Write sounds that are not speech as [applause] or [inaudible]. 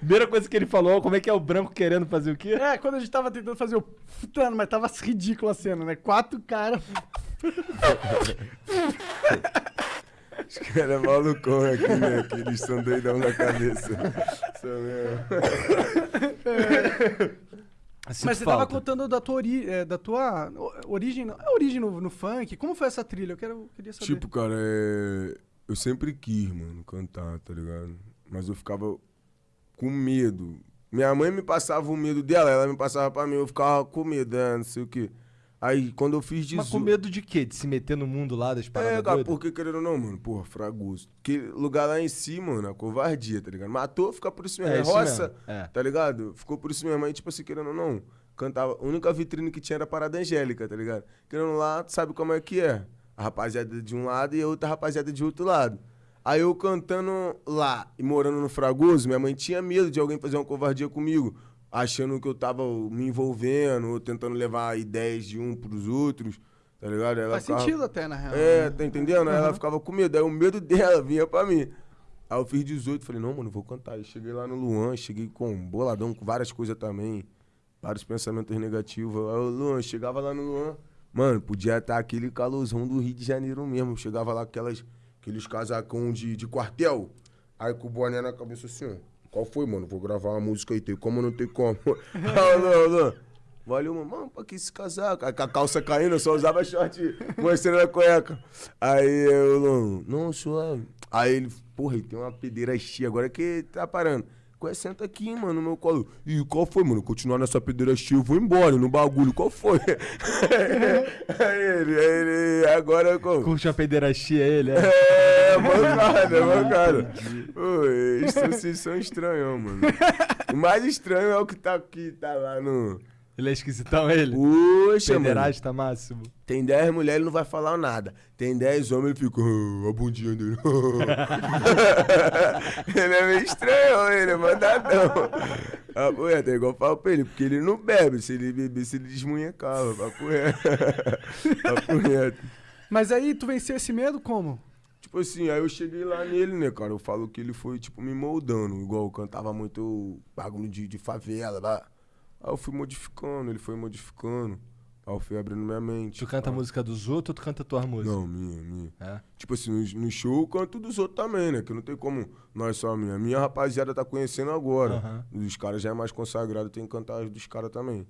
Primeira coisa que ele falou, como é que é o branco querendo fazer o quê? É, quando a gente tava tentando fazer o. Mano, mas tava ridícula a cena, né? Quatro caras. Os caras é malucão aqui, né? Que eles são doidão na cabeça. São mesmo. Sinto Mas você tava falta. contando da tua, ori é, da tua origem, no- é origem no, no funk. Como foi essa trilha? Eu quero, queria saber. Tipo, cara, é... eu sempre quis, mano, cantar, tá ligado? Mas eu ficava com medo. Minha mãe me passava o medo dela, ela me passava pra mim, eu ficava com medo, né? Não sei o quê. Aí, quando eu fiz 18... Mas com medo de quê? De se meter no mundo lá das paradas É, cara, porque querendo ou não, mano, porra, fragoso. Porque lugar lá em si, mano, a covardia, tá ligado? Matou, fica por isso mesmo. É É, isso roça, mesmo, é. tá ligado? Ficou por isso mesmo. Aí, tipo assim, querendo ou não, cantava. A única vitrine que tinha era a Parada Angélica, tá ligado? Querendo lá, tu sabe como é que é. A rapaziada de um lado e a outra rapaziada de outro lado. Aí eu cantando lá e morando no Fragoso, minha mãe tinha medo de alguém fazer uma covardia comigo, achando que eu tava me envolvendo, ou tentando levar ideias de um pros outros, tá ligado? Ela Faz ficava- sentido até, na real. é, né? tá entendendo? Aí ela ficava com medo. Aí o medo dela [laughs] vinha pra mim. Aí eu fiz 18, falei, não, mano, eu vou cantar. Aí cheguei lá no Luan, cheguei com um boladão, com várias coisas também. Vários pensamentos negativos. Aí o Luan, chegava lá no Luan. Mano, podia estar aquele calorzão do Rio de Janeiro mesmo. Chegava lá aquelas, aqueles casacão de, de quartel. Aí com o boné na cabeça assim. Qual foi, mano? Vou gravar uma música aí, tem como não tem como? [laughs] Luan, Luan. Valeu, mano. Mano, pra que esse casaco? Aí com a calça caindo, eu só usava short [laughs] mostrando a cueca. Aí eu, não, suave. Aí ele, porra, ele tem uma pedeira cheia, agora que tá parando. Ué, senta aqui, mano, no meu colo. E qual foi, mano? Continuar nessa pedeira cheia, eu vou embora no bagulho. Qual foi? aí [laughs] ele, aí ele, agora como? Curte uma pederastia ele, é? É, mancada, mancada. Pô, eles são, vocês são estranhos, mano. O mais estranho é o que tá, que tá lá no. Ele é esquisitão, ele? Poxa, mano. Pederasta máximo. Tem 10 mulheres, ele não vai falar nada. Tem 10 homens, ele fica, "Ah, a bundinha dele. [laughs] [laughs] ele é meio estranho, ele é mandadão. Papo reto, é igual eu falo pra ele, porque ele não bebe. Se ele bebesse, ele desmunhecava. Papo reto. [laughs] Papo reto. Mas aí, tu venceu esse medo como? Tipo assim, aí eu cheguei lá nele, né, cara? Eu falo que ele foi, tipo, me moldando. Igual eu cantava muito bagulho de, de favela, lá. Aí eu fui modificando, ele foi modificando. Aí eu fui abrindo minha mente. Tu canta a música dos outros ou tu canta tuas músicas? Não, minha, minha. É? Tipo assim, no, no show eu canto dos outros também, né? Que não tem como nós só a minha. Minha rapaziada tá conhecendo agora. Os caras já é mais consagrado, tem que cantar as dos caras também.